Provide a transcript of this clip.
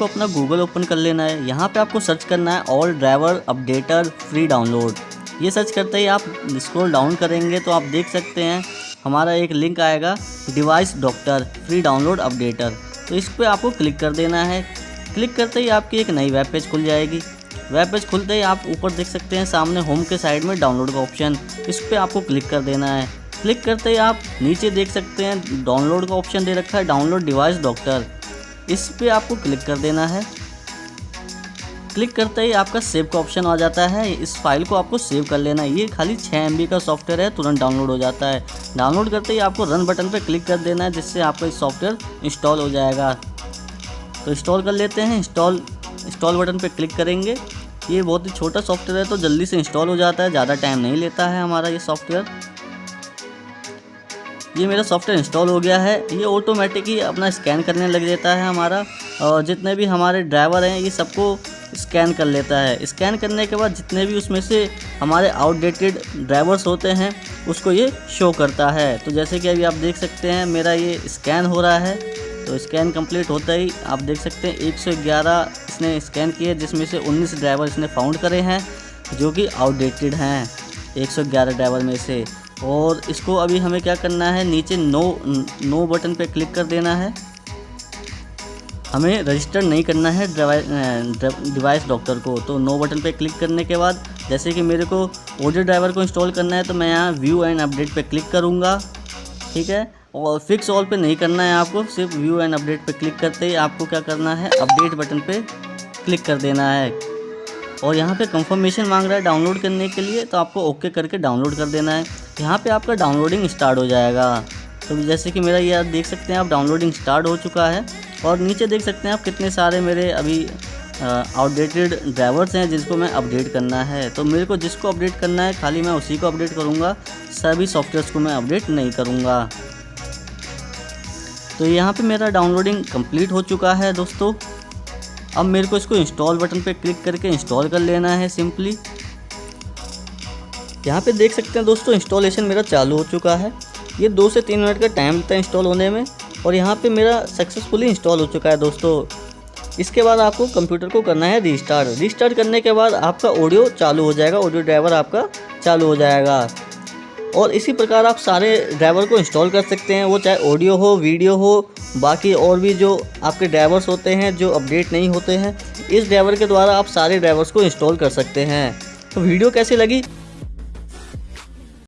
आपको अपना Google open कर लेना है। यहाँ पे आपको सर्च करना है all driver updater free download ये सर्च करते ही आप स्क्रॉल डाउन करेंगे तो आप देख सकते हैं, हमारा एक लिंक आएगा device doctor free download updater तो इस पर आपको क्लिक कर देना है। क्लिक करते ही आपकी एक नई वेब पेज खुल जाएगी। वेब पेज खुलते ही आप ऊपर देख सकते हैं, सामने होम के साइड में डाउनलोड का ऑप्शन इस पर आपको क्लिक कर देना है। क्लिक करते ही आप नीचे देख सकते हैं डाउनलोड का ऑप्शन दे रखा है डाउनलोड डिवाइस डॉक्टर इस पर आपको क्लिक कर देना है। क्लिक करते ही आपका सेव का ऑप्शन आ जाता है। इस फ़ाइल को आपको सेव कर लेना है। ये खाली छः एम का सॉफ्टवेयर है, तुरंत डाउनलोड हो जाता है। डाउनलोड करते ही आपको रन बटन पर क्लिक कर देना है, जिससे आपका इस सॉफ्टवेयर इंस्टॉल हो जाएगा। तो इंस्टॉल कर लेते हैं। इंस्टॉल इंस्टॉल बटन पर क्लिक करेंगे। ये बहुत ही छोटा सॉफ्टवेयर है तो जल्दी से इंस्टॉल हो जाता है। ज़्यादा टाइम नहीं लेता है हमारा ये सॉफ्टवेयर। ये मेरा सॉफ्टवेयर इंस्टॉल हो गया है। ये ऑटोमेटिक ही अपना स्कैन करने लग जाता है हमारा। और जितने भी हमारे ड्राइवर हैं, ये सबको स्कैन कर लेता है। स्कैन करने के बाद जितने भी उसमें से हमारे आउटडेटेड ड्राइवर्स होते हैं, उसको ये शो करता है। तो जैसे कि अभी आप देख सकते हैं, मेरा ये स्कैन हो रहा है। तो स्कैन कंप्लीट होता ही आप देख सकते हैं 111 इसने स्कैन किए जिसमें से 19 ड्राइवर इसने फाउंड करे हैं, जो कि आउटडेटेड हैं 111 ड्राइवर में से। और इसको अभी हमें क्या करना है? नीचे नो नो बटन पे क्लिक कर देना है। हमें रजिस्टर नहीं करना है डिवाइस डॉक्टर को। तो नो बटन पे क्लिक करने के बाद, जैसे कि मेरे को ऑडियो ड्राइवर को इंस्टॉल करना है तो मैं यहाँ व्यू एंड अपडेट पे क्लिक करूँगा। ठीक है? और फिक्स ऑल पे नहीं करना है आपको, सिर्फ़ व्यू एंड अपडेट पे क्लिक करते ही आपको क्या करना है? अपडेट बटन पे क्लिक कर देना है। और यहाँ पे कंफर्मेशन मांग रहा है डाउनलोड करने के लिए तो आपको ओके करके डाउनलोड कर देना है। यहाँ पे आपका डाउनलोडिंग स्टार्ट हो जाएगा। तो जैसे कि मेरा ये आप देख सकते हैं, आप डाउनलोडिंग स्टार्ट हो चुका है और नीचे देख सकते हैं आप कितने सारे मेरे अभी आउटडेटेड ड्राइवर्स हैं जिसको मैं अपडेट करना है। तो मेरे को जिसको अपडेट करना है, खाली मैं उसी को अपडेट करूँगा। सभी सॉफ्टवेयर्स को मैं अपडेट नहीं करूँगा। तो यहाँ पे मेरा डाउनलोडिंग कंप्लीट हो चुका है दोस्तों। अब मेरे को इसको इंस्टॉल बटन पे क्लिक करके इंस्टॉल कर लेना है सिंपली यहाँ पे देख सकते हैं दोस्तों इंस्टॉलेशन मेरा चालू हो चुका है। ये दो से तीन मिनट का टाइम लगता है इंस्टॉल होने में और यहाँ पे मेरा सक्सेसफुली इंस्टॉल हो चुका है दोस्तों। इसके बाद आपको कंप्यूटर को करना है रीस्टार्ट रीस्टार्ट करने के बाद आपका ऑडियो चालू हो जाएगा ऑडियो ड्राइवर आपका चालू हो जाएगा। और इसी प्रकार आप सारे ड्राइवर को इंस्टॉल कर सकते हैं, वो चाहे ऑडियो हो वीडियो हो, बाकी और भी जो आपके ड्राइवर्स होते हैं, जो अपडेट नहीं होते हैं, इस ड्राइवर के द्वारा आप सारे ड्राइवर्स को इंस्टॉल कर सकते हैं। तो वीडियो कैसी लगी?